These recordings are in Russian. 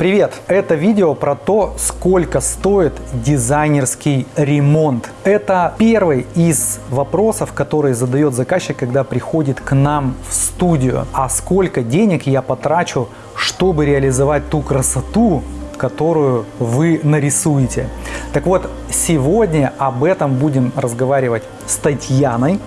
Привет! Это видео про то, сколько стоит дизайнерский ремонт. Это первый из вопросов, который задает заказчик, когда приходит к нам в студию. А сколько денег я потрачу, чтобы реализовать ту красоту, которую вы нарисуете. Так вот, сегодня об этом будем разговаривать с Татьяной.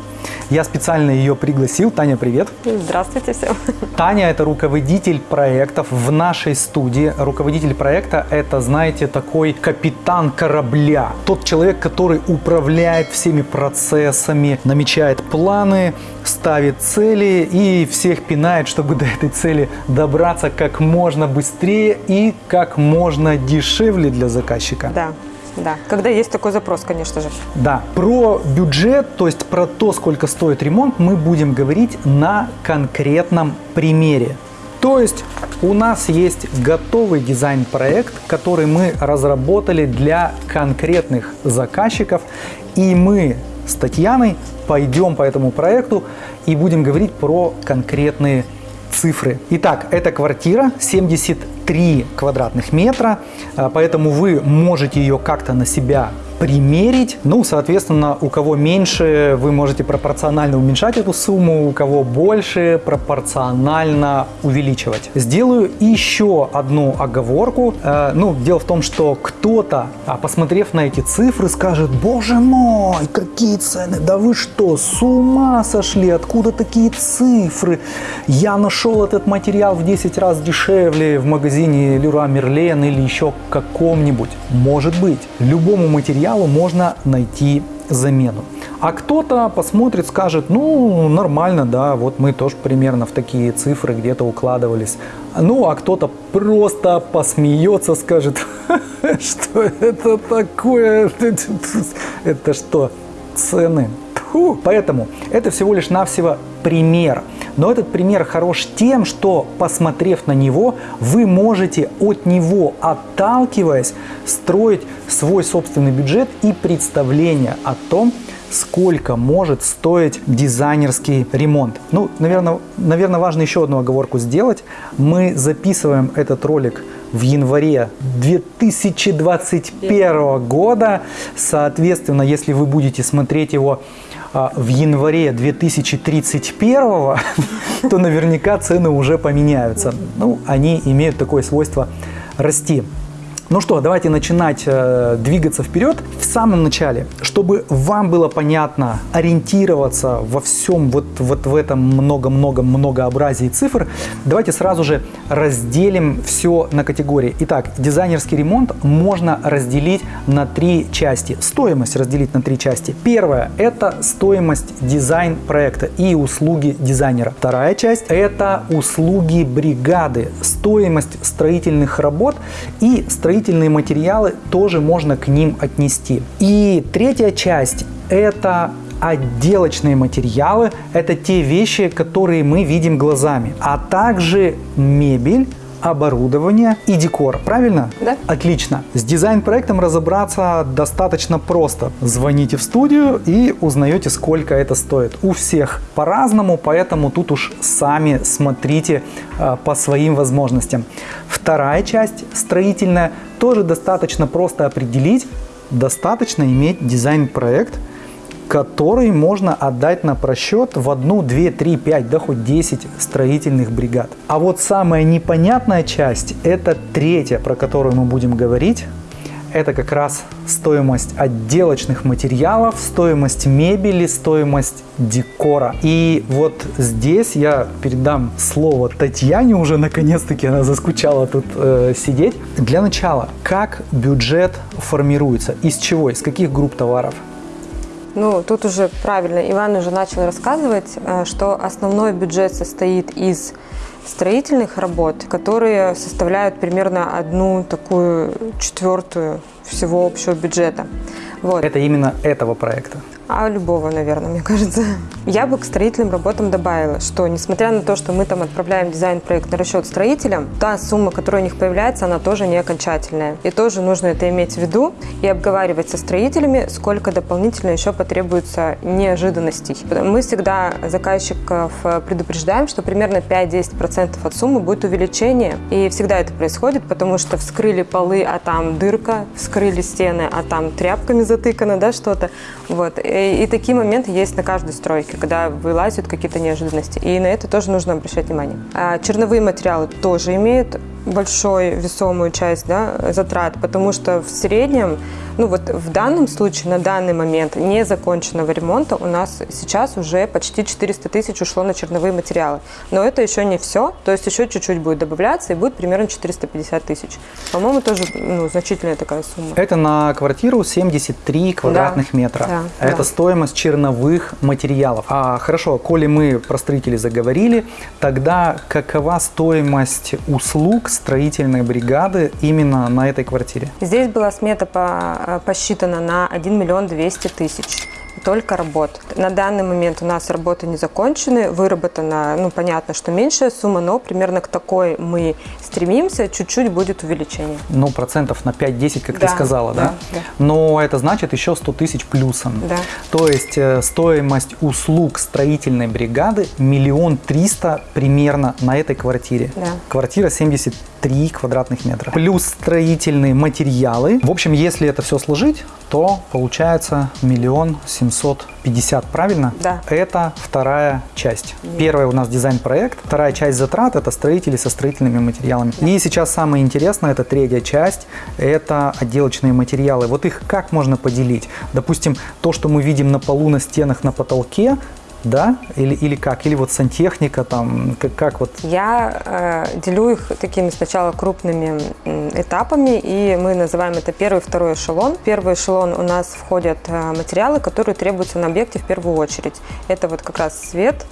Я специально ее пригласил. Таня, привет. Здравствуйте всем. Таня – это руководитель проектов в нашей студии. Руководитель проекта – это, знаете, такой капитан корабля. Тот человек, который управляет всеми процессами, намечает планы, ставит цели и всех пинает, чтобы до этой цели добраться как можно быстрее и как можно дешевле для заказчика. Да. Да, когда есть такой запрос, конечно же. Да, про бюджет, то есть про то, сколько стоит ремонт, мы будем говорить на конкретном примере. То есть у нас есть готовый дизайн-проект, который мы разработали для конкретных заказчиков, и мы с Татьяной пойдем по этому проекту и будем говорить про конкретные цифры. Итак, это квартира 73 квадратных метра, а, поэтому вы можете ее как-то на себя примерить. Ну, соответственно, у кого меньше, вы можете пропорционально уменьшать эту сумму, у кого больше, пропорционально увеличивать. Сделаю еще одну оговорку. Э, ну, дело в том, что кто-то, а, посмотрев на эти цифры, скажет, боже мой, какие цены, да вы что, с ума сошли, откуда такие цифры? Я нашел этот материал в 10 раз дешевле в магазине Leroy Merlin или еще каком-нибудь. Может быть, любому материалу материалу можно найти замену. А кто-то посмотрит, скажет, ну, нормально, да, вот мы тоже примерно в такие цифры где-то укладывались. Ну, а кто-то просто посмеется, скажет, что это такое, это что, цены? Поэтому это всего лишь навсего пример. Но этот пример хорош тем, что, посмотрев на него, вы можете от него, отталкиваясь, строить свой собственный бюджет и представление о том, сколько может стоить дизайнерский ремонт. Ну, наверное, наверное, важно еще одну оговорку сделать. Мы записываем этот ролик в январе 2021 года. Соответственно, если вы будете смотреть его в январе 2031, то наверняка цены уже поменяются. Ну, они имеют такое свойство расти. Ну что, давайте начинать э, двигаться вперед. В самом начале, чтобы вам было понятно ориентироваться во всем вот, вот в этом много-много многообразии цифр, давайте сразу же разделим все на категории. Итак, дизайнерский ремонт можно разделить на три части. Стоимость разделить на три части. Первая – это стоимость дизайн проекта и услуги дизайнера. Вторая часть – это услуги бригады, стоимость строительных работ и строительных строительные материалы тоже можно к ним отнести. И третья часть – это отделочные материалы – это те вещи, которые мы видим глазами, а также мебель, оборудование и декор. Правильно? Да. Отлично. С дизайн-проектом разобраться достаточно просто. Звоните в студию и узнаете, сколько это стоит. У всех по-разному, поэтому тут уж сами смотрите э, по своим возможностям. Вторая часть, строительная, тоже достаточно просто определить. Достаточно иметь дизайн-проект – который можно отдать на просчет в одну, две, три, пять, да хоть 10 строительных бригад. А вот самая непонятная часть, это третья, про которую мы будем говорить, это как раз стоимость отделочных материалов, стоимость мебели, стоимость декора. И вот здесь я передам слово Татьяне уже, наконец-таки она заскучала тут э, сидеть. Для начала, как бюджет формируется, из чего, из каких групп товаров? Ну, тут уже правильно Иван уже начал рассказывать, э, что основной бюджет состоит из строительных работ, которые составляют примерно одну такую четвертую всего общего бюджета. Вот. Это именно этого проекта? А любого, наверное, мне кажется. Я бы к строительным работам добавила, что несмотря на то, что мы там отправляем дизайн-проект на расчет строителям, та сумма, которая у них появляется, она тоже не окончательная. И тоже нужно это иметь в виду и обговаривать со строителями, сколько дополнительно еще потребуется неожиданностей. Мы всегда заказчиков предупреждаем, что примерно 5-10% от суммы будет увеличение. И всегда это происходит, потому что вскрыли полы, а там дырка, вскрыли стены, а там тряпками затыкано, да, что-то. Вот. И, и такие моменты есть на каждой стройке, когда вылазят какие-то неожиданности. И на это тоже нужно обращать внимание. А черновые материалы тоже имеют большую весомую часть да, затрат, потому что в среднем, ну вот в данном случае, на данный момент незаконченного ремонта у нас сейчас уже почти 400 тысяч ушло на черновые материалы. Но это еще не все, то есть еще чуть-чуть будет добавляться и будет примерно 450 тысяч. По-моему, тоже ну, значительная такая сумма. Это на квартиру 73 квадратных да. метра. Да, это да. стоимость черновых материалов. А хорошо, коли мы про строителей заговорили, тогда какова стоимость услуг строительной бригады именно на этой квартире? Здесь была смета по, посчитана на 1 миллион 200 тысяч только работ. На данный момент у нас работы не закончены, выработана, ну, понятно, что меньшая сумма, но примерно к такой мы стремимся, чуть-чуть будет увеличение. Ну, процентов на 5-10, как Да, ты сказала, да? да, да. Но это значит еще 100 тысяч плюсом. Да. То есть э, стоимость услуг строительной бригады миллион триста примерно на этой квартире. Да. Квартира 73 квадратных метра. Плюс строительные материалы. В общем, если это все сложить, то получается миллион семьсот пятьдесят, правильно? Да. Это вторая часть. Первая у нас дизайн-проект, вторая часть затрат – это строители со строительными материалами. И сейчас самое интересное – это третья часть, это отделочные материалы. Вот их как можно поделить? Допустим, то, что мы видим на полу, на стенах, на потолке, да? Или, или как? Или вот сантехника там, как, как вот? Я э, делю их такими сначала крупными этапами, и мы называем это первый, второй эшелон. В первый эшелон у нас входят э, материалы, которые требуются на объекте в первую очередь. Это вот как раз свет,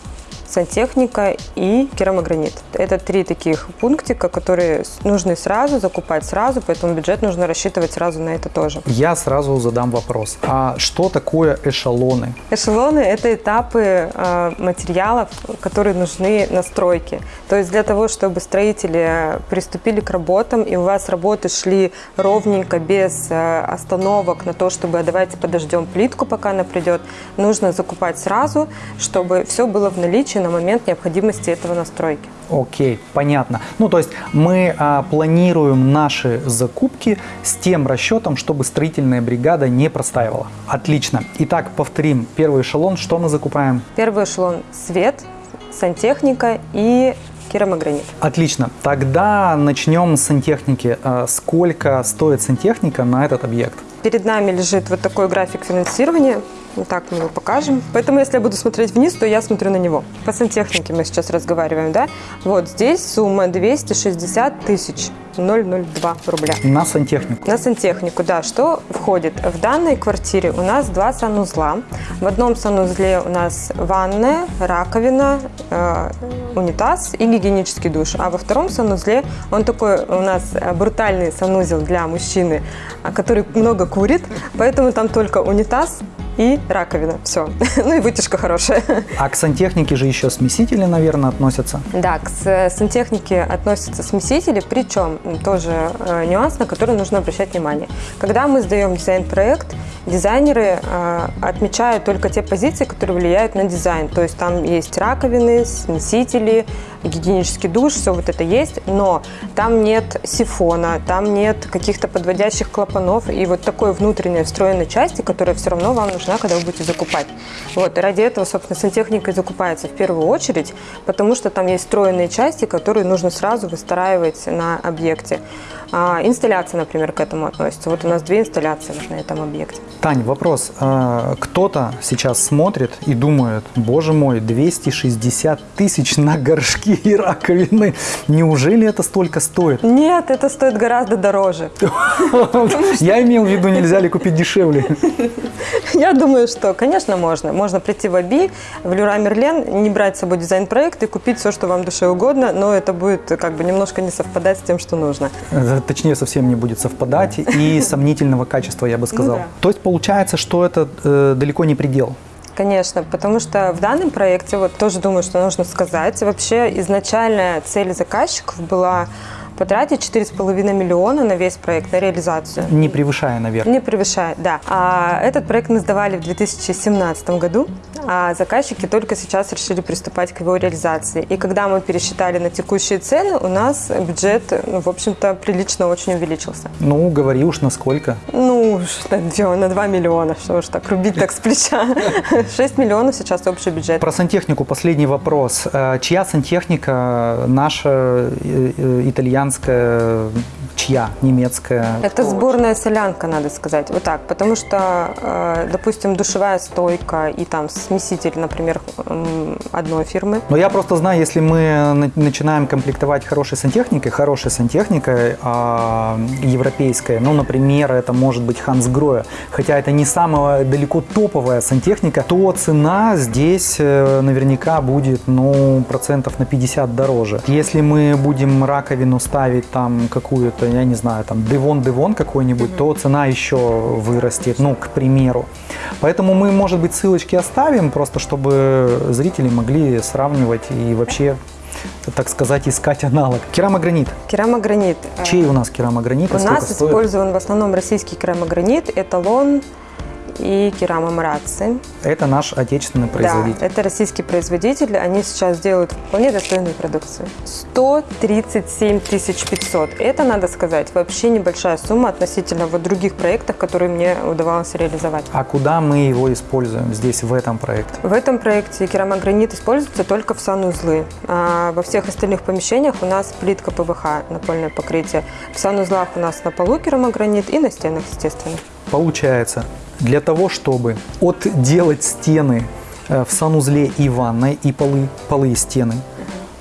сантехника и керамогранит. Это три таких пунктика, которые нужны сразу, закупать сразу, поэтому бюджет нужно рассчитывать сразу на это тоже. Я сразу задам вопрос. А что такое эшелоны? Эшелоны – это этапы э, материалов, которые нужны на стройке. То есть для того, чтобы строители приступили к работам, и у вас работы шли ровненько, без э, остановок на то, чтобы «А давайте подождем плитку, пока она придет, нужно закупать сразу, чтобы все было в наличии на момент необходимости этого настройки. Окей, понятно. Ну, то есть мы а, планируем наши закупки с тем расчетом, чтобы строительная бригада не простаивала. Отлично. Итак, повторим. Первый эшелон. Что мы закупаем? Первый эшелон – свет, сантехника и керамогранит. Отлично. Тогда начнем с сантехники. А, Сколько стоит сантехника на этот объект? Перед нами лежит вот такой график финансирования. Вот так мы его покажем. Поэтому, если я буду смотреть вниз, то я смотрю на него. По сантехнике мы сейчас разговариваем, да? Вот здесь сумма 260 тысяч 002 рубля. На сантехнику. На сантехнику, да. Что входит? В данной квартире у нас два санузла. В одном санузле у нас ванная, раковина, э, унитаз и гигиенический душ. А во втором санузле он такой у нас э, брутальный санузел для мужчины, а, который много курит, поэтому там только унитаз и раковина. Все. Ну и вытяжка хорошая. А к сантехнике же еще смесители, наверное, относятся. Да, к сантехнике относятся смесители, причем тоже э, нюанс, на который нужно обращать внимание. Когда мы сдаем дизайн-проект, дизайнеры э, отмечают только те позиции, которые влияют на дизайн. То есть там есть раковины, смесители, гигиенический душ, все вот это есть, но там нет сифона, там нет каких-то подводящих клапанов и вот такой внутренней встроенной части, которая все равно вам нужна, когда вы будете закупать. Вот, и ради этого, собственно, сантехника и закупается в первую очередь, потому что там есть встроенные части, которые нужно сразу выстраивать на объекте. А, инсталляция, например, к этому относится. Вот у нас две инсталляции на этом объекте. Тань, вопрос. А, Кто-то сейчас смотрит и думает, боже мой, 260 тысяч на горшки такие раковины. Неужели это столько стоит? Нет, это стоит гораздо дороже. Я имел в виду, нельзя ли купить дешевле. Я думаю, что, конечно, можно. Можно прийти в АБИ, в Люра Мерлен, не брать с собой дизайн-проект и купить все, что вам душе угодно, но это будет как бы немножко не совпадать с тем, что нужно. Э, Точнее, совсем не будет совпадать и сомнительного качества, я бы сказал. да. То есть получается, что это э, далеко не предел. Конечно, потому что в данном проекте, вот тоже думаю, что нужно сказать, вообще изначальная цель заказчиков была потратить 4,5 миллиона на весь проект, на реализацию. Не превышая, наверное. Не превышает, да. А этот проект мы сдавали в 2017 году, а заказчики только сейчас решили приступать к его реализации. И когда мы пересчитали на текущие цены, у нас бюджет, ну, в общем-то, прилично очень увеличился. Ну, говори уж насколько. Ну, что, чё, на 2 миллиона, что уж так рубить так с плеча. 6 миллионов сейчас общий бюджет. Про сантехнику последний вопрос. Э, Чья сантехника? Наша, э, итальянская, чья? Немецкая? Это сборная солянка, надо сказать. Вот так. Потому что, э, допустим, душевая стойка и там смеситель, например, одной фирмы. Но я просто знаю, если мы на- начинаем комплектовать хорошей сантехникой, хорошей сантехникой а, европейской, ну, например, это может быть Хансгроя, хотя это не самая далеко топовая сантехника, то цена здесь э, наверняка будет, ну, процентов на 50 дороже. Если мы будем раковину ставить там какую-то, я не знаю, там Девон-Девон какой-нибудь, то цена еще вырастет, ну, к примеру. Поэтому мы, может быть, ссылочки оставим, просто чтобы зрители могли сравнивать и вообще, так сказать, искать аналог. Керамогранит. Керамогранит. Чей у нас керамогранит? У сколько нас стоит? использован в основном российский керамогранит, эталон и керамомрации. Это наш отечественный производитель. Да, это российский производитель. Они сейчас делают вполне достойную продукцию. 137 500. Это, надо сказать, вообще небольшая сумма относительно вот других проектов, которые мне удавалось реализовать. А куда мы его используем здесь, в этом проекте? В этом проекте керамогранит используется только в санузлы. А во всех остальных помещениях у нас плитка ПВХ, напольное покрытие. В санузлах у нас на полу керамогранит и на стенах, естественно. Получается, для того, чтобы отделать стены э, в санузле и ванной, и полы, полы и стены,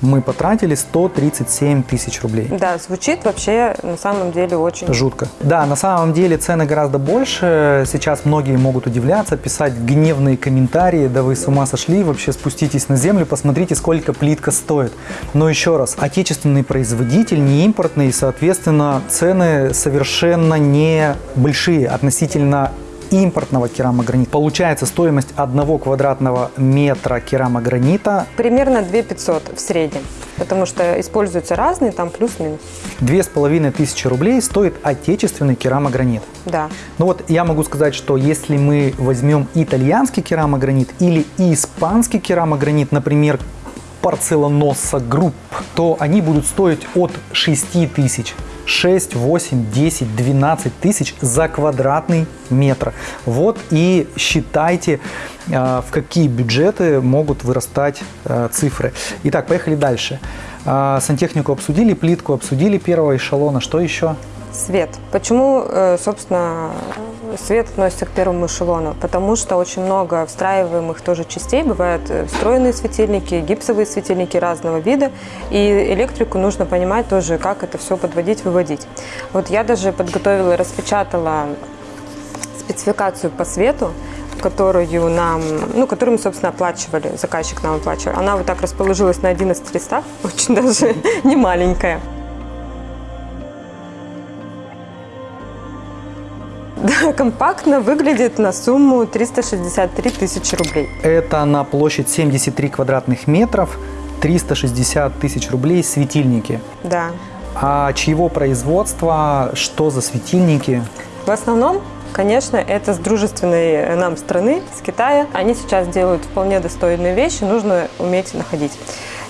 мы потратили 137 тысяч рублей. Да, звучит вообще на самом деле очень... Жутко. Да, на самом деле цены гораздо больше. Сейчас многие могут удивляться, писать гневные комментарии. Да вы с ума сошли, вообще спуститесь на землю, посмотрите, сколько плитка стоит. Но еще раз, отечественный производитель, не импортный, и, соответственно, цены совершенно не большие относительно импортного керамогранита. Получается стоимость одного квадратного метра керамогранита Примерно 2 500 в среднем, потому что используются разные, там плюс-минус. две с половиной тысячи рублей стоит отечественный керамогранит. Да. Ну вот я могу сказать, что если мы возьмем итальянский керамогранит или испанский керамогранит, например, Porcelanosa Group, то они будут стоить от 6 тысяч. 6, 8, 10, 12 тысяч за квадратный метр. Вот и считайте, э, в какие бюджеты могут вырастать э, цифры. Итак, поехали дальше. Э, Сантехнику обсудили, плитку обсудили первого эшелона. Что еще? Свет. Почему, э, собственно, свет относится к первому эшелону? Потому что очень много встраиваемых тоже частей. Бывают э, встроенные светильники, гипсовые светильники разного вида. И электрику нужно понимать тоже, как это все подводить, выводить. Вот я даже подготовила, распечатала спецификацию по свету, которую нам, ну, которую мы, собственно, оплачивали, заказчик нам оплачивал. Она вот так расположилась на 11 листах, очень даже не маленькая. Да, компактно выглядит на сумму 363 тысячи рублей. Это на площадь 73 квадратных метров, 360 тысяч рублей светильники. Да. А чьего производства, что за светильники? В основном, конечно, это с дружественной нам страны, с Китая. Они сейчас делают вполне достойные вещи, нужно уметь находить.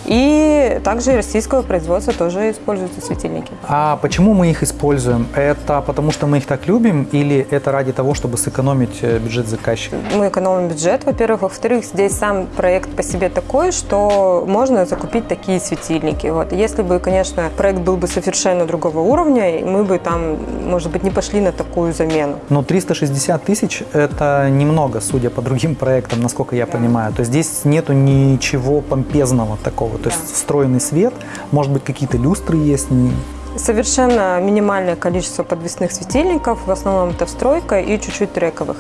И также российского производства тоже используются светильники. А почему мы их используем? Это потому, что мы их так любим или это ради того, чтобы сэкономить э, бюджет заказчика? Мы экономим бюджет, во-первых. Во-вторых, здесь сам проект по себе такой, что можно закупить такие светильники. Вот. Если бы, конечно, проект был бы совершенно другого уровня, и мы бы там, может быть, не пошли на такую замену. Но 360 тысяч – это немного, судя по другим проектам, насколько я понимаю. То есть здесь нету ничего помпезного такого. Готово. То есть встроенный свет, может быть, какие-то люстры есть. Совершенно минимальное количество подвесных светильников, в основном это встройка и чуть-чуть трековых.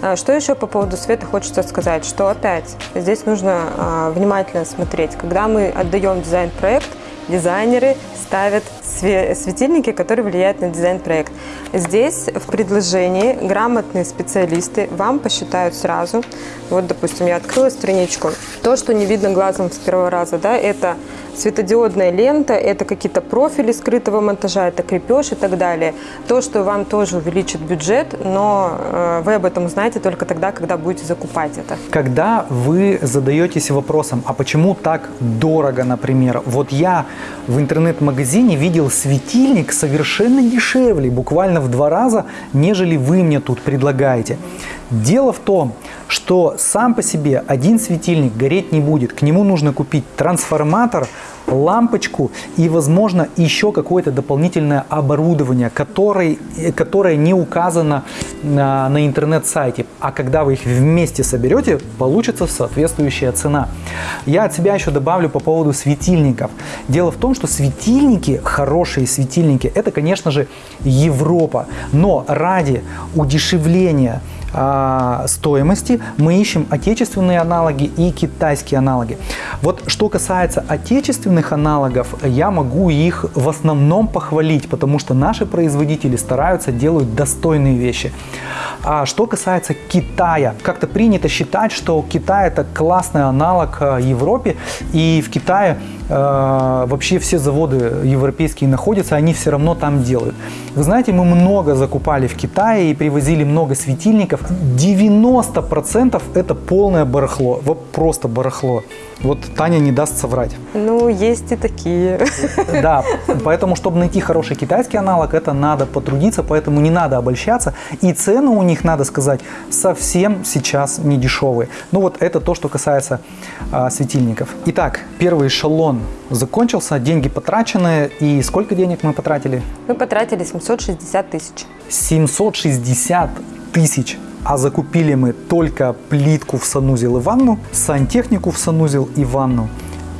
А, что еще по поводу света хочется сказать, что опять здесь нужно а, внимательно смотреть. Когда мы отдаем дизайн-проект, дизайнеры ставят светильники, которые влияют на дизайн-проект. Здесь в предложении грамотные специалисты вам посчитают сразу. Вот, допустим, я открыла страничку. То, что не видно глазом с первого раза, да, это светодиодная лента, это какие-то профили скрытого монтажа, это крепеж и так далее. То, что вам тоже увеличит бюджет, но э, вы об этом узнаете только тогда, когда будете закупать это. Когда вы задаетесь вопросом, а почему так дорого, например? Вот я в интернет-магазине видел светильник совершенно дешевле, буквально в два раза, нежели вы мне тут предлагаете. Дело в том, что сам по себе один светильник гореть не будет. К нему нужно купить трансформатор, лампочку и, возможно, еще какое-то дополнительное оборудование, который, которое не указано на, на интернет-сайте. А когда вы их вместе соберете, получится соответствующая цена. Я от себя еще добавлю по поводу светильников. Дело в том, что светильники, хорошие светильники, это, конечно же, Европа. Но ради удешевления а, стоимости мы ищем отечественные аналоги и китайские аналоги. Вот что касается отечественных аналогов, я могу их в основном похвалить, потому что наши производители стараются, делают достойные вещи. А что касается Китая, как-то принято считать, что Китай это классный аналог а, Европе, и в Китае э, вообще все заводы европейские находятся, они все равно там делают. Вы знаете, мы много закупали в Китае и привозили много светильников. 90% это полное барахло, вот просто барахло. Вот Таня не даст соврать. Ну, есть и такие. Да, поэтому, чтобы найти хороший китайский аналог, это надо потрудиться, поэтому не надо обольщаться. И цены у них, надо сказать, совсем сейчас не дешевые. Ну вот это то, что касается а, светильников. Итак, первый эшелон закончился, деньги потрачены. И сколько денег мы потратили? Мы потратили 760 тысяч. 760 тысяч а закупили мы только плитку в санузел и ванну, сантехнику в санузел и ванну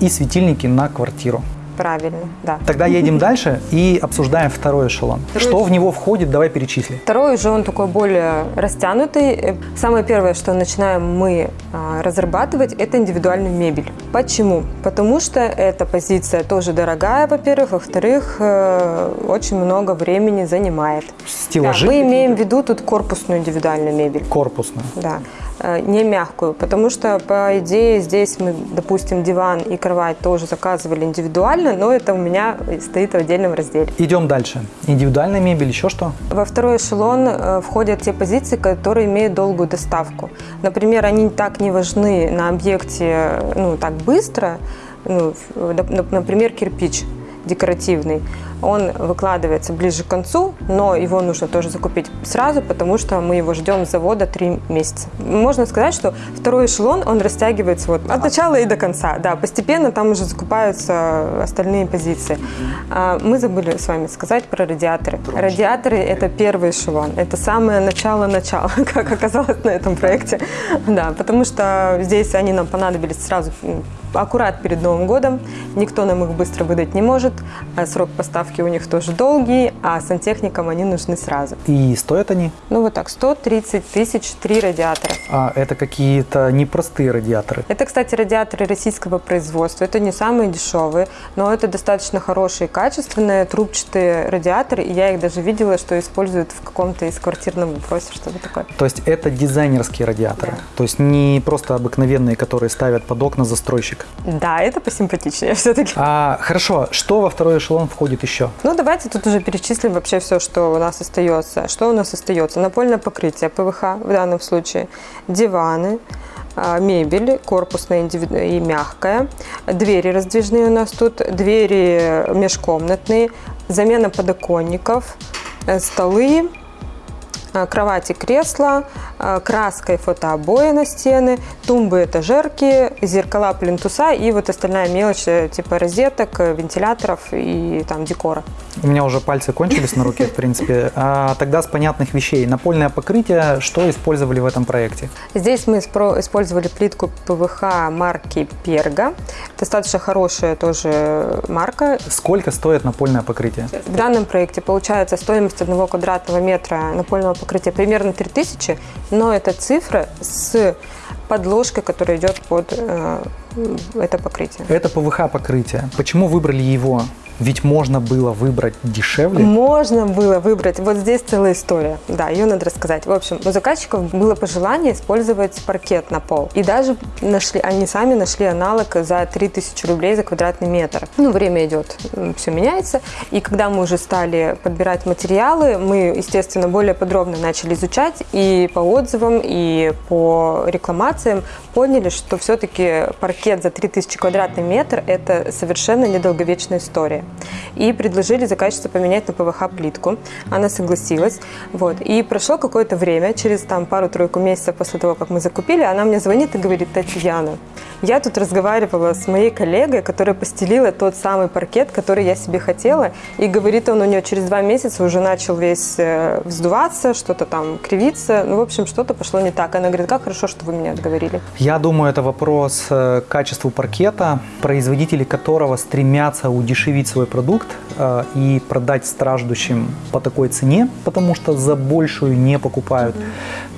и светильники на квартиру. Правильно, да. Тогда едем дальше и обсуждаем второй эшелон. Второй... Что в него входит, давай перечисли. Второй же он такой более растянутый. Самое первое, что начинаем мы а, разрабатывать, это индивидуальную мебель. Почему? Потому что эта позиция тоже дорогая, во-первых. Во-вторых, э, очень много времени занимает. Стеллажи? Да, мы имеем в виду тут корпусную индивидуальную мебель. Корпусную? Да. Э, не мягкую, потому что, по идее, здесь мы, допустим, диван и кровать тоже заказывали индивидуально, но это у меня стоит в отдельном разделе. Идем дальше. Индивидуальная мебель, еще что? Во второй эшелон э, входят те позиции, которые имеют долгую доставку. Например, они так не важны на объекте ну, так быстро, ну, например, кирпич декоративный он выкладывается ближе к концу, но его нужно тоже закупить сразу, потому что мы его ждем с завода 3 месяца. Можно сказать, что второй эшелон, он растягивается вот от начала и до конца. Да, постепенно там уже закупаются остальные позиции. А, мы забыли с вами сказать про радиаторы. Радиаторы – это первый эшелон, это самое начало-начало, как оказалось на этом проекте. Да, потому что здесь они нам понадобились сразу аккурат перед Новым годом, никто нам их быстро выдать не может, а срок поставки у них тоже долгие, а сантехникам они нужны сразу. И стоят они? Ну вот так, 130 тысяч, три радиатора. А это какие-то непростые радиаторы? Это, кстати, радиаторы российского производства. Это не самые дешевые, но это достаточно хорошие, качественные, трубчатые радиаторы. И я их даже видела, что используют в каком-то из квартирном вопросе, что-то такое. То есть это дизайнерские радиаторы? Да. То есть не просто обыкновенные, которые ставят под окна застройщик? Да, это посимпатичнее все-таки. А, хорошо, что во второй эшелон входит еще? еще? Ну, давайте тут уже перечислим вообще все, что у нас остается. Что у нас остается? Напольное покрытие ПВХ в данном случае, диваны, а, мебель, корпусная и мягкая, двери раздвижные у нас тут, двери межкомнатные, замена подоконников, э, столы, а, кровати, кресла, а, краска и фотообои на стены, тумбы, этажерки, зеркала, плинтуса и вот остальная мелочь э, типа розеток, э, вентиляторов и там декора. У меня уже пальцы кончились на руке, в принципе. А тогда с понятных вещей. Напольное покрытие, что использовали в этом проекте? Здесь мы использовали плитку ПВХ марки Перга. Достаточно хорошая тоже марка. Сколько стоит напольное покрытие? В данном проекте получается стоимость одного квадратного метра напольного покрытия примерно 3000, но это цифра с подложкой, которая идет под э, это покрытие. Это ПВХ покрытие. Почему выбрали его? Ведь можно было выбрать дешевле. Можно было выбрать. Вот здесь целая история. Да, ее надо рассказать. В общем, у заказчиков было пожелание использовать паркет на пол. И даже нашли, они сами нашли аналог за 3000 рублей за квадратный метр. Ну, время идет, все меняется. И когда мы уже стали подбирать материалы, мы, естественно, более подробно начали изучать и по отзывам, и по рекламациям поняли, что все-таки паркет за 3000 квадратный метр – это совершенно недолговечная история и предложили заказчице поменять на ПВХ-плитку. Она согласилась. Вот. И прошло какое-то время, через там пару-тройку месяцев после того, как мы закупили, она мне звонит и говорит, Татьяна, я тут разговаривала с моей коллегой, которая постелила тот самый паркет, который я себе хотела, и говорит, он у нее через два месяца уже начал весь э, вздуваться, что-то там кривиться, ну, в общем, что-то пошло не так. Она говорит, как хорошо, что вы меня отговорили. Я думаю, это вопрос э, качеству паркета, производители которого стремятся удешевить свой продукт э, и продать страждущим по такой цене, потому что за большую не покупают.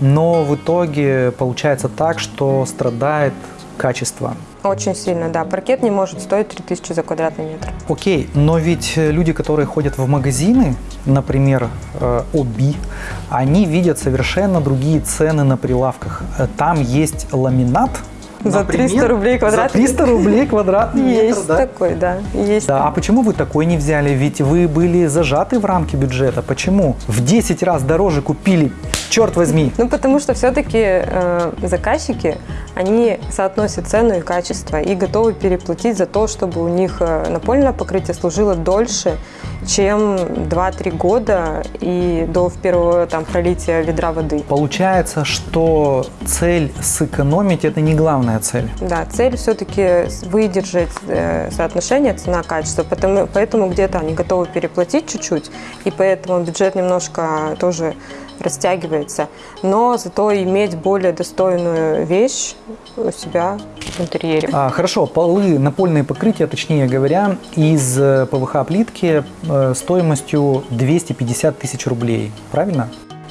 Но в итоге получается так, что страдает качество. Очень сильно, да. Паркет не может стоить 3000 за квадратный метр. Окей, но ведь люди, которые ходят в магазины, например, э, Оби, они видят совершенно другие цены на прилавках. Там есть ламинат, за Например, 300 рублей квадратный За 300 рублей квадратный метр, Есть да? такой, да. Есть. Да, а почему вы такой не взяли? Ведь вы были зажаты в рамки бюджета. Почему? В 10 раз дороже купили, черт возьми. Ну, потому что все-таки э, заказчики, они соотносят цену и качество и готовы переплатить за то, чтобы у них э, напольное покрытие служило дольше, чем 2-3 года и до первого там пролития ведра воды. Получается, что цель сэкономить – это не главная цель. Да, цель все-таки выдержать э, соотношение цена-качество, поэтому, поэтому где-то они готовы переплатить чуть-чуть, и поэтому бюджет немножко тоже растягивается, но зато иметь более достойную вещь у себя в интерьере. А, хорошо, полы, напольные покрытия, точнее говоря, из э, ПВХ-плитки э, стоимостью 250 тысяч рублей, правильно?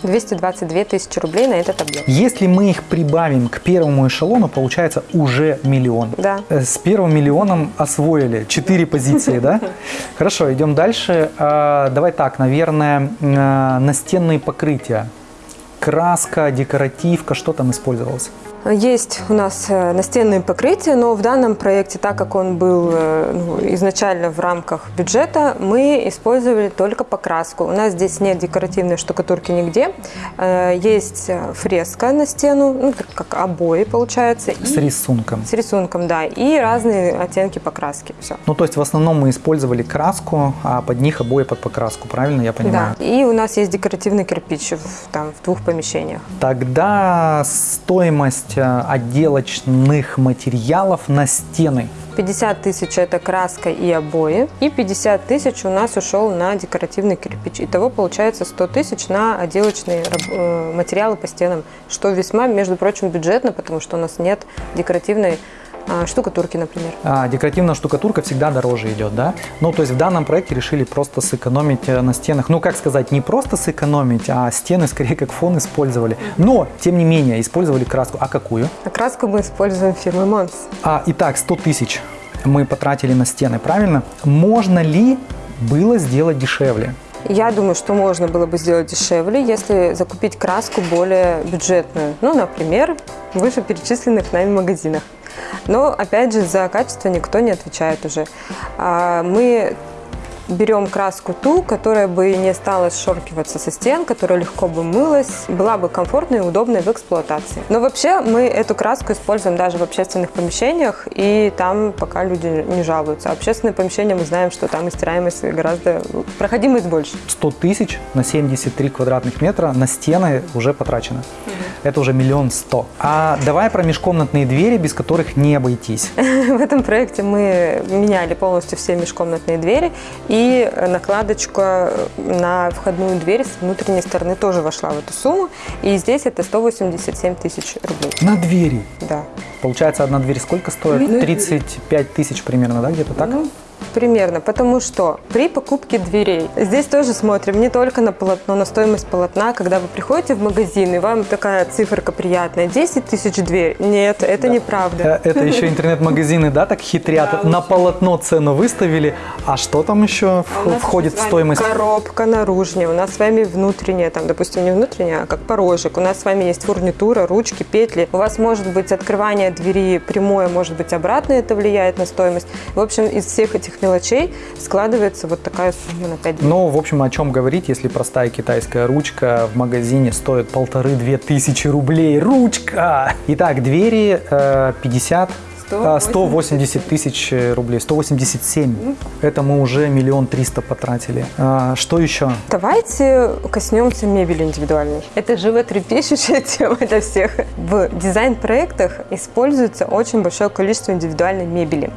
222 тысячи рублей на этот объем. Если мы их прибавим к первому эшелону, получается уже миллион. Да. Э, с первым миллионом освоили четыре позиции, да? Хорошо, идем дальше. А, давай так, наверное, настенные покрытия. Краска, декоративка, что там использовалось? Есть у нас э, настенные покрытия, но в данном проекте, так как он был э, ну, изначально в рамках бюджета, мы использовали только покраску. У нас здесь нет декоративной штукатурки нигде. Э, есть фреска на стену, ну, как обои получается. С рисунком. С рисунком, да. И разные оттенки покраски. Все. Ну, то есть в основном мы использовали краску, а под них обои под покраску, правильно я понимаю? Да. И у нас есть декоративный кирпич в, там, в двух помещениях. Тогда стоимость стоимость э, отделочных материалов на стены? 50 тысяч это краска и обои, и 50 тысяч у нас ушел на декоративный кирпич. Итого получается 100 тысяч на отделочные э, материалы по стенам, что весьма, между прочим, бюджетно, потому что у нас нет декоративной штукатурки, например. А, декоративная штукатурка всегда дороже идет, да? Ну, то есть в данном проекте решили просто сэкономить э, на стенах. Ну, как сказать, не просто сэкономить, а стены скорее как фон использовали. Но, тем не менее, использовали краску. А какую? А краску мы используем фирмы Монс. А, итак, 100 тысяч мы потратили на стены, правильно? Можно ли было сделать дешевле? Я думаю, что можно было бы сделать дешевле, если закупить краску более бюджетную. Ну, например, в вышеперечисленных нами магазинах. Но, опять же, за качество никто не отвечает уже. А, мы берем краску ту, которая бы не стала сшоркиваться со стен, которая легко бы мылась, была бы комфортной и удобной в эксплуатации. Но вообще мы эту краску используем даже в общественных помещениях, и там пока люди не жалуются. А общественные помещения мы знаем, что там истираемость гораздо, проходимость больше. 100 тысяч на 73 квадратных метра на стены уже потрачено. Угу. Это уже миллион сто. А давай про межкомнатные двери, без которых не обойтись. В этом проекте мы меняли полностью все межкомнатные двери, и И накладочка на входную дверь с внутренней стороны тоже вошла в эту сумму. И здесь это 187 тысяч рублей. На двери? Да. Получается, одна дверь сколько стоит? 35 тысяч примерно, да, где-то так? Ну, Примерно, потому что при покупке дверей, здесь тоже смотрим не только на полотно, на стоимость полотна, когда вы приходите в магазин, и вам такая циферка приятная, 10 тысяч дверь. Нет, это да. неправда. Э, это еще интернет-магазины, да, так хитрят, на полотно цену выставили, а что там еще а входит в стоимость? Коробка наружная, у нас с вами внутренняя, там, допустим, не внутренняя, а как порожек. У нас с вами есть фурнитура, ручки, петли. У вас может быть открывание двери прямое, может быть обратное, это влияет на стоимость. В общем, из всех этих мелочей складывается вот такая сумма на 5 Ну, в общем, о чем говорить, если простая китайская ручка в магазине стоит полторы-две тысячи рублей. Ручка! Итак, двери 50 180 а, тысяч рублей, 187. Ну. Это мы уже миллион триста потратили. А, что еще? Давайте коснемся мебели индивидуальной. Это животрепещущая тема для всех. В дизайн-проектах используется очень большое количество индивидуальной мебели.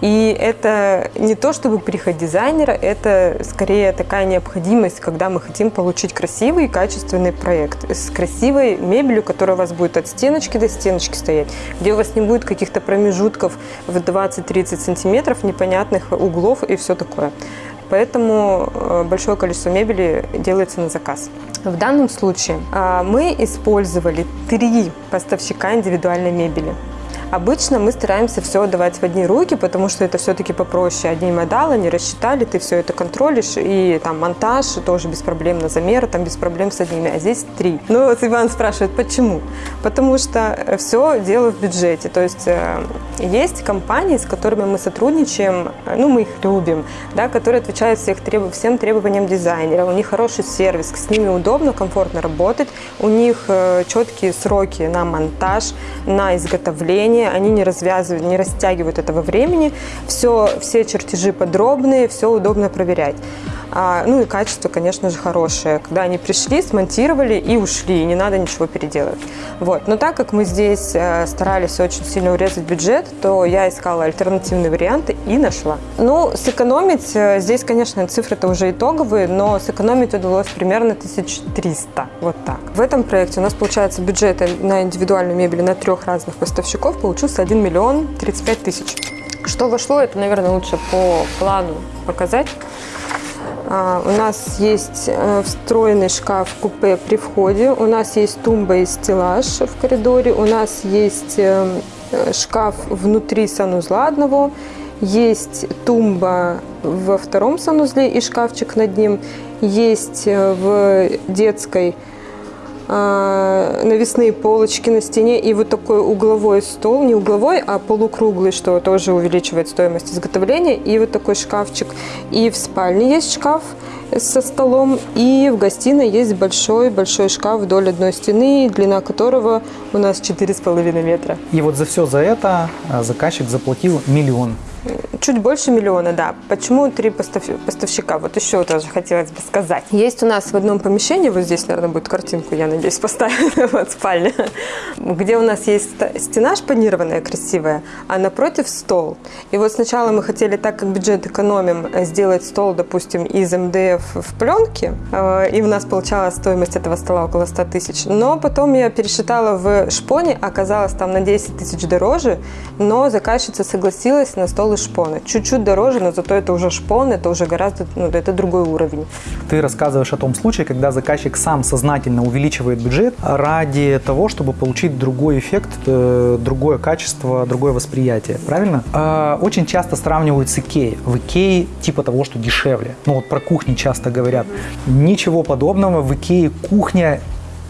И это не то, чтобы приход дизайнера, это скорее такая необходимость, когда мы хотим получить красивый и качественный проект с красивой мебелью, которая у вас будет от стеночки до стеночки стоять, где у вас не будет каких-то промежутков промежутков в 20-30 сантиметров, непонятных углов и все такое. Поэтому э, большое количество мебели делается на заказ. В данном случае а, мы использовали три поставщика индивидуальной мебели. Обычно мы стараемся все отдавать в одни руки, потому что это все-таки попроще. Одни модалы не рассчитали, ты все это контролишь, и там монтаж тоже без проблем на замеры, там без проблем с одними, а здесь три. Ну вот Иван спрашивает, почему? Потому что все дело в бюджете. То есть э, есть компании, с которыми мы сотрудничаем, ну мы их любим, да, которые отвечают всех треб... всем требованиям дизайнера, у них хороший сервис, с ними удобно, комфортно работать, у них э, четкие сроки на монтаж, на изготовление, они, они не развязывают, не растягивают этого времени. Все, все чертежи подробные, все удобно проверять. А, ну и качество, конечно же, хорошее. Когда они пришли, смонтировали и ушли, не надо ничего переделать. Вот. Но так как мы здесь э, старались очень сильно урезать бюджет, то я искала альтернативные варианты и нашла. Ну, сэкономить, э, здесь, конечно, цифры-то уже итоговые, но сэкономить удалось примерно 1300, вот так. В этом проекте у нас получается бюджет на индивидуальную мебель на трех разных поставщиков получился 1 миллион 35 тысяч. Что вошло, это, наверное, лучше по плану показать. А, у нас есть э, встроенный шкаф-купе при входе, у нас есть тумба и стеллаж в коридоре, у нас есть э, шкаф внутри санузла одного, есть тумба во втором санузле и шкафчик над ним, есть э, в детской навесные полочки на стене и вот такой угловой стол, не угловой, а полукруглый, что тоже увеличивает стоимость изготовления, и вот такой шкафчик. И в спальне есть шкаф со столом, и в гостиной есть большой-большой шкаф вдоль одной стены, длина которого у нас 4,5 метра. И вот за все за это а, заказчик заплатил миллион. Чуть больше миллиона, да. Почему три поставщика? Вот еще тоже хотелось бы сказать. Есть у нас в одном помещении, вот здесь, наверное, будет картинку, я надеюсь, поставить, вот спальня, где у нас есть стена шпанированная, красивая, а напротив стол. И вот сначала мы хотели, так как бюджет экономим, сделать стол, допустим, из МДФ в пленке, э, и у нас получалась стоимость этого стола около 100 тысяч. Но потом я пересчитала в шпоне, оказалось там на 10 тысяч дороже, но заказчица согласилась на стол шпон шпоны. Чуть-чуть дороже, но зато это уже шпон, это уже гораздо, ну, это другой уровень. Ты рассказываешь о том случае, когда заказчик сам сознательно увеличивает бюджет ради того, чтобы получить другой эффект, э, другое качество, другое восприятие. Правильно? А, очень часто сравнивают с Икеей. В Икее типа того, что дешевле. Ну вот про кухни часто говорят. Ничего подобного. В Икее кухня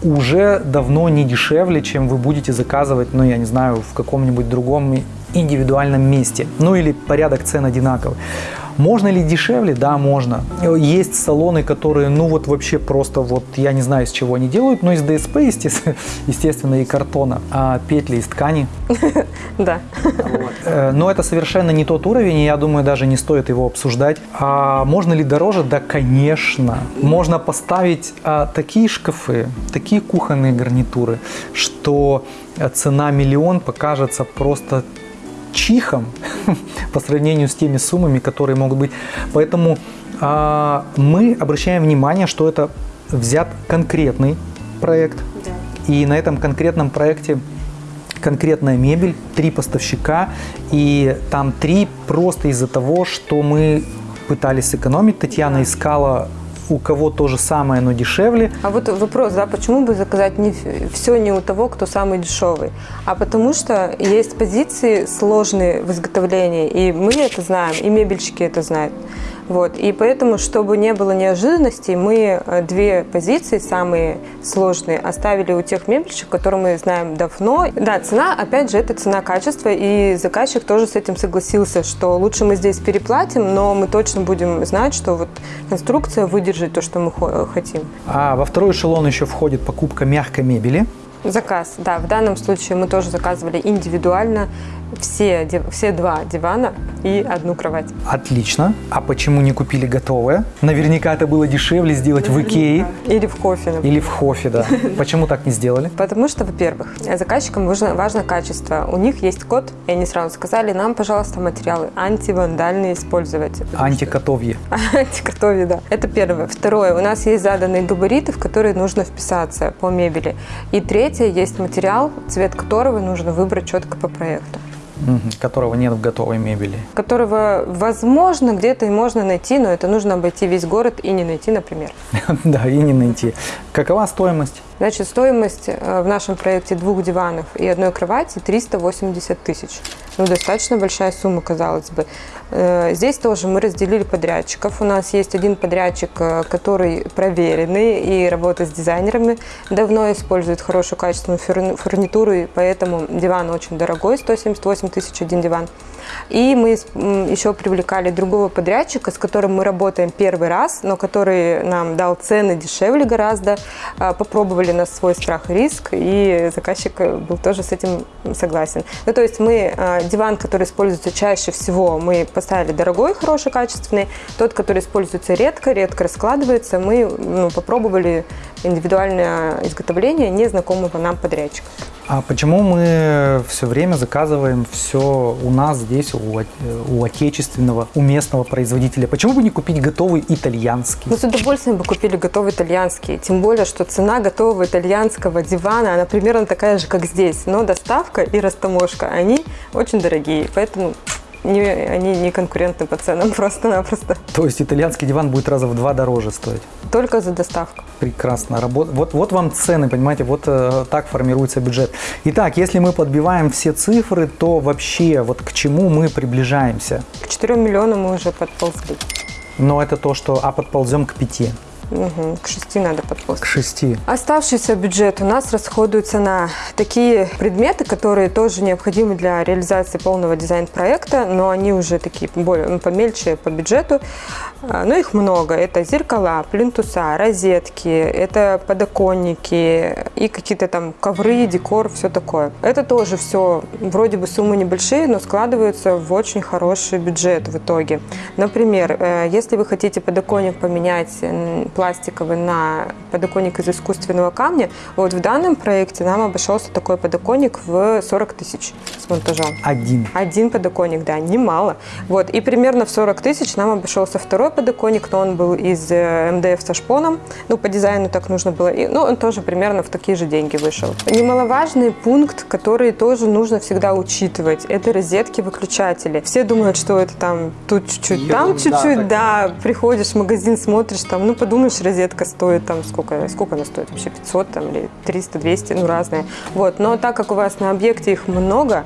уже давно не дешевле, чем вы будете заказывать, ну, я не знаю, в каком-нибудь другом индивидуальном месте. Ну или порядок цен одинаковый. Можно ли дешевле? Да, можно. Есть салоны, которые, ну вот вообще просто вот, я не знаю, из чего они делают, но из ДСП, естественно, и картона, а петли из ткани. Да. Э, но это совершенно не тот уровень, и я думаю, даже не стоит его обсуждать. А можно ли дороже? Да, конечно. Можно поставить а, такие шкафы, такие кухонные гарнитуры, что цена миллион покажется просто чихом по сравнению с теми суммами, которые могут быть. Поэтому а, мы обращаем внимание, что это взят конкретный проект, да. и на этом конкретном проекте конкретная мебель, три поставщика, и там три просто из-за того, что мы пытались сэкономить. Татьяна да. искала у кого то же самое, но дешевле. А вот вопрос, да, почему бы заказать не все не у того, кто самый дешевый? А потому что есть позиции сложные в изготовлении, и мы это знаем, и мебельщики это знают. Вот. И поэтому, чтобы не было неожиданностей, мы э, две позиции, самые сложные, оставили у тех мебельщиков, которые мы знаем давно. Да, цена, опять же, это цена качества, и заказчик тоже с этим согласился, что лучше мы здесь переплатим, но мы точно будем знать, что вот конструкция выдержит то, что мы хотим. А во второй эшелон еще входит покупка мягкой мебели. Заказ, да. В данном случае мы тоже заказывали индивидуально все, все два дивана и одну кровать. Отлично. А почему не купили готовое? Наверняка это было дешевле сделать в Икее. Или в Хофе. Или в Хофе, да. Почему так не сделали? Потому что, во-первых, заказчикам важно, важно качество. У них есть код, и они сразу сказали, нам, пожалуйста, материалы антивандальные использовать. Антикотовье. Антикотовье, да. Это первое. Второе, у нас есть заданные габариты, в которые нужно вписаться по мебели. И третье, есть материал, цвет которого нужно выбрать четко по проекту которого нет в готовой мебели. Которого, возможно, где-то и можно найти, но это нужно обойти весь город и не найти, например. Да, и не найти. Какова стоимость? Значит, стоимость э, в нашем проекте двух диванов и одной кровати 380 тысяч. Ну, достаточно большая сумма, казалось бы. Э, здесь тоже мы разделили подрядчиков. У нас есть один подрядчик, э, который проверенный и работает с дизайнерами, давно использует хорошую качественную фурнитуру, и поэтому диван очень дорогой, 178 тысяч один диван. И мы еще привлекали другого подрядчика, с которым мы работаем первый раз, но который нам дал цены дешевле гораздо. А, попробовали на свой страх и риск, и заказчик был тоже с этим согласен. Ну, то есть мы а, диван, который используется чаще всего, мы поставили дорогой, хороший, качественный. Тот, который используется редко, редко раскладывается, мы ну, попробовали индивидуальное изготовление незнакомого нам подрядчика. А почему мы все время заказываем все у нас здесь, у, у отечественного, у местного производителя? Почему бы не купить готовый итальянский? Мы с удовольствием бы купили готовый итальянский. Тем более, что цена готового итальянского дивана, она примерно такая же, как здесь. Но доставка и растаможка, они очень дорогие. Поэтому не, они не конкурентны по ценам просто-напросто. То есть итальянский диван будет раза в два дороже стоить? Только за доставку. Прекрасно. Работ... Вот, вот вам цены, понимаете, вот э, так формируется бюджет. Итак, если мы подбиваем все цифры, то вообще вот к чему мы приближаемся? К 4 миллионам мы уже подползли. Но это то, что, а подползем к 5. Угу, к шести надо подползти. К шести. Оставшийся бюджет у нас расходуется на такие предметы, которые тоже необходимы для реализации полного дизайн-проекта, но они уже такие более ну, помельче по бюджету. А, но их много. Это зеркала, плинтуса, розетки, это подоконники и какие-то там ковры, декор, все такое. Это тоже все вроде бы суммы небольшие, но складываются в очень хороший бюджет в итоге. Например, э, если вы хотите подоконник поменять пластиковый на подоконник из искусственного камня. Вот в данном проекте нам обошелся такой подоконник в 40 тысяч с монтажом. Один? Один подоконник, да, немало. Вот, и примерно в 40 тысяч нам обошелся второй подоконник, но он был из э, МДФ со шпоном. Ну, по дизайну так нужно было. И, ну, он тоже примерно в такие же деньги вышел. Немаловажный пункт, который тоже нужно всегда учитывать, это розетки-выключатели. Все думают, что это там тут чуть-чуть, там чуть-чуть, да, да. Приходишь в магазин, смотришь, там, ну, подумаешь, думаешь, розетка стоит там сколько, сколько она стоит вообще, 500 там, или 300, 200, ну разные. Вот, но так как у вас на объекте их много,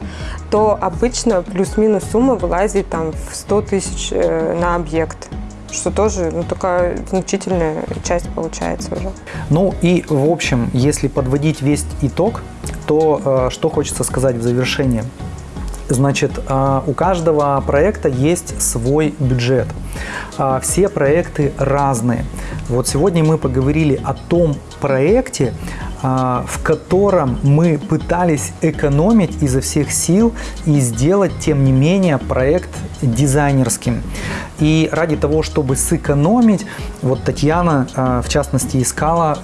то обычно плюс-минус сумма вылазит там в 100 тысяч э, на объект что тоже ну, такая значительная часть получается уже. Ну и в общем, если подводить весь итог, то э, что хочется сказать в завершении? Значит, а, у каждого проекта есть свой бюджет. А, все проекты разные. Вот сегодня мы поговорили о том проекте, в котором мы пытались экономить изо всех сил и сделать, тем не менее, проект дизайнерским. И ради того, чтобы сэкономить, вот Татьяна, в частности, искала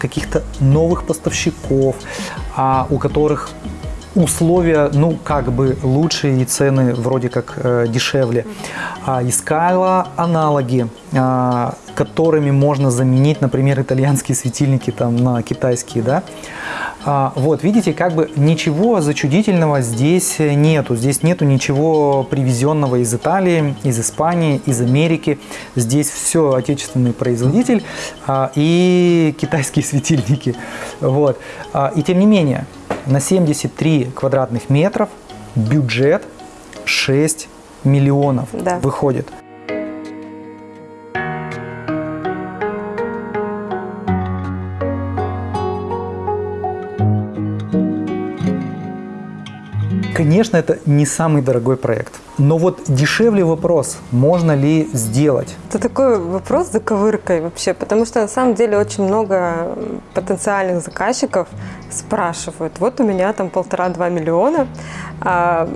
каких-то новых поставщиков, у которых условия, ну, как бы лучше и цены вроде как э, дешевле. А, искала аналоги, а, которыми можно заменить, например, итальянские светильники там на китайские, да. А, вот, видите, как бы ничего зачудительного здесь нету. Здесь нету ничего привезенного из Италии, из Испании, из Америки. Здесь все отечественный производитель а, и китайские светильники. Вот. А, и тем не менее, на 73 квадратных метров бюджет 6 миллионов Да. выходит. Конечно, это не самый дорогой проект. Но вот дешевле вопрос, можно ли сделать. Это такой вопрос с заковыркой вообще, потому что на самом деле очень много потенциальных заказчиков спрашивают, вот у меня там полтора-два миллиона, а,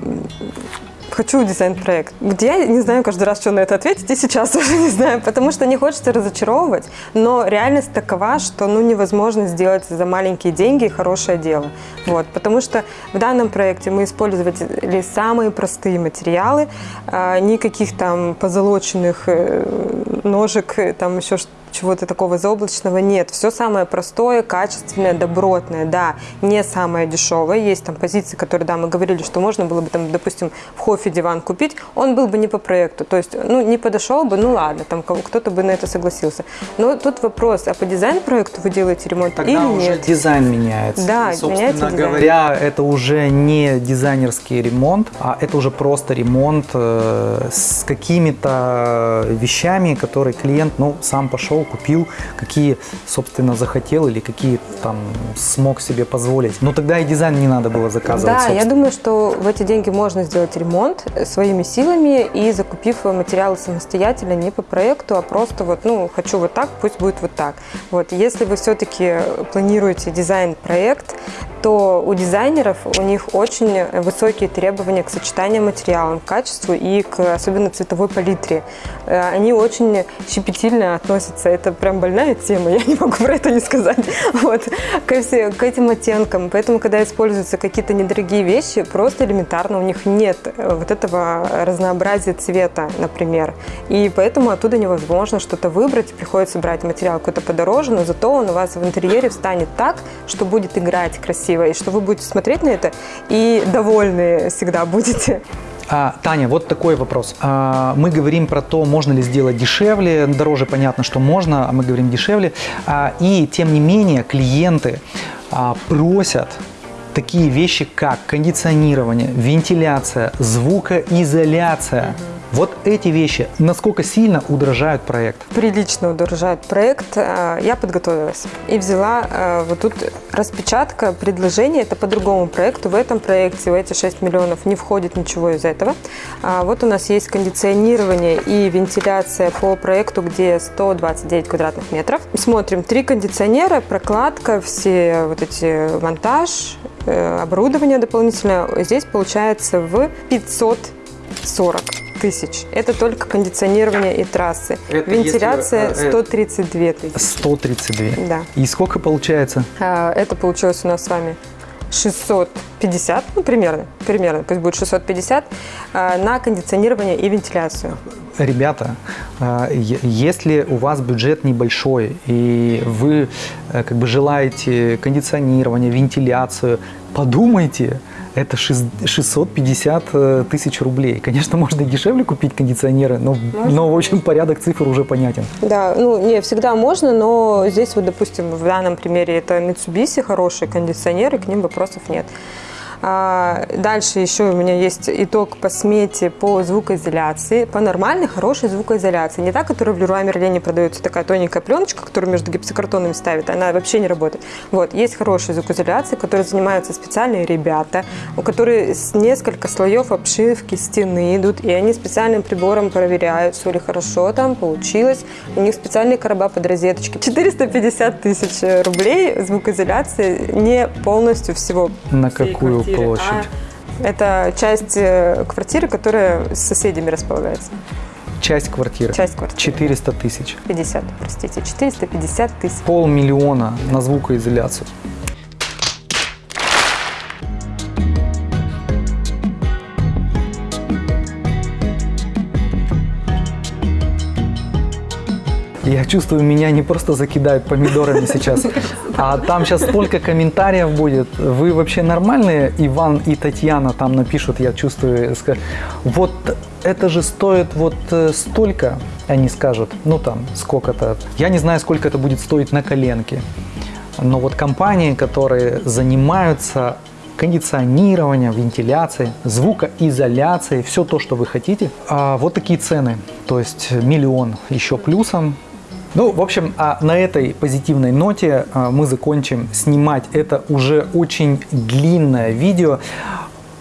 хочу дизайн-проект. Где я не знаю каждый раз, что на это ответить, и сейчас тоже не знаю, потому что не хочется разочаровывать, но реальность такова, что ну, невозможно сделать за маленькие деньги хорошее дело. Вот, потому что в данном проекте мы использовали самые простые материалы, а, никаких там позолоченных э, ножек, там еще что чего-то такого заоблачного нет. Все самое простое, качественное, добротное, да, не самое дешевое. Есть там позиции, которые, да, мы говорили, что можно было бы там, допустим, в Хофе диван купить, он был бы не по проекту, то есть, ну, не подошел бы, ну ладно, там кто-то бы на это согласился. Но тут вопрос, а по дизайн-проекту вы делаете ремонт или нет? дизайн меняется. Да, И, собственно меняется дизайн. говоря, это уже не дизайнерский ремонт, а это уже просто ремонт э, с какими-то вещами, которые клиент, ну, сам пошел, купил, какие, собственно, захотел или какие там смог себе позволить. Но тогда и дизайн не надо было заказывать. Да, я собственно. думаю, что в эти деньги можно сделать ремонт своими силами и закупив материалы самостоятельно, не по проекту, а просто вот, ну, хочу вот так, пусть будет вот так. Вот, если вы все-таки планируете дизайн-проект, то у дизайнеров у них очень высокие требования к сочетанию материалов, к качеству и к особенно цветовой палитре. Э, Они очень щепетильно относятся. Это прям больная тема, я не могу про это не сказать. Вот. Ко все- к этим оттенкам. Поэтому, когда используются какие-то недорогие вещи, просто элементарно у них нет э, вот этого разнообразия цвета, например. И поэтому оттуда невозможно что-то выбрать. Приходится брать материал какой-то подороже, но зато он у вас в интерьере встанет так, что будет играть красиво, и что вы будете смотреть на это и довольны всегда будете. А, Таня, вот такой вопрос. А, мы говорим про то, можно ли сделать дешевле, дороже понятно, что можно, а мы говорим дешевле. А, и тем не менее клиенты а, просят такие вещи, как кондиционирование, вентиляция, звукоизоляция. Вот эти вещи, насколько сильно удорожают проект? прилично удорожает проект, э, я подготовилась и взяла э, вот тут распечатка предложения, это по другому проекту. В этом проекте в эти 6 миллионов не входит ничего из этого. А Вот у нас есть кондиционирование и вентиляция по проекту, где 129 квадратных метров. Смотрим, три кондиционера, прокладка, все вот эти монтаж, э, оборудование дополнительное. Здесь получается в 540 тысяч. Это только кондиционирование и трассы. Это Вентиляция если, э, э, 132 тысячи. 132. Да. И сколько получается? А, Это получилось у нас с вами 650, ну примерно, примерно, пусть будет 650 а, на кондиционирование и вентиляцию. Ребята, а, если у вас бюджет небольшой и вы э, как бы желаете кондиционирование, вентиляцию, подумайте, это шест- 650 э, тысяч рублей. Конечно, можно и дешевле купить кондиционеры, но, но в общем порядок цифр уже понятен. Да, ну не всегда можно, но здесь вот, допустим, в данном примере это Mitsubishi, хорошие кондиционеры, к ним вопросов нет. А, дальше еще у меня есть итог по смете по звукоизоляции, по нормальной, хорошей звукоизоляции. Не та, которая в Леруа Мерлене продается, такая тоненькая пленочка, которую между гипсокартонами ставят, она вообще не работает. Вот, есть хорошая звукоизоляция, которой занимаются специальные ребята, у которых несколько слоев обшивки стены идут, и они специальным прибором проверяют, все ли хорошо там получилось. У них специальные короба под розеточки. 450 тысяч рублей звукоизоляции не полностью всего. На какую квартиры, площадь? а Это часть э, квартиры, которая с соседями располагается. Часть квартиры. Часть квартиры. 400 тысяч. 50, простите, 450 тысяч. Полмиллиона на звукоизоляцию. Я чувствую, меня не просто закидают помидорами сейчас, а там сейчас столько комментариев будет. Вы вообще нормальные? Иван и Татьяна там напишут, я чувствую, вот это же стоит вот э, столько, они скажут, ну там сколько-то. Я не знаю, сколько это будет стоить на коленке. Но вот компании, которые занимаются кондиционированием, вентиляцией, звукоизоляцией, все то, что вы хотите, а, вот такие цены. То есть миллион еще плюсом. Ну, в общем, а на этой позитивной ноте а, мы закончим снимать это уже очень длинное видео.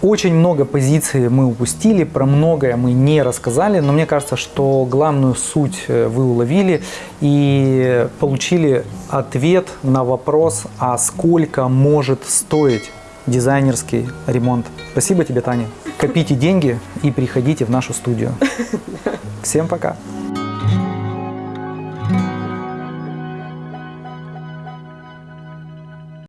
Очень много позиций мы упустили, про многое мы не рассказали, но мне кажется, что главную суть э, вы уловили и получили ответ на вопрос, а сколько может стоить дизайнерский ремонт. Спасибо тебе, Таня. Копите деньги и приходите в нашу студию. Всем пока.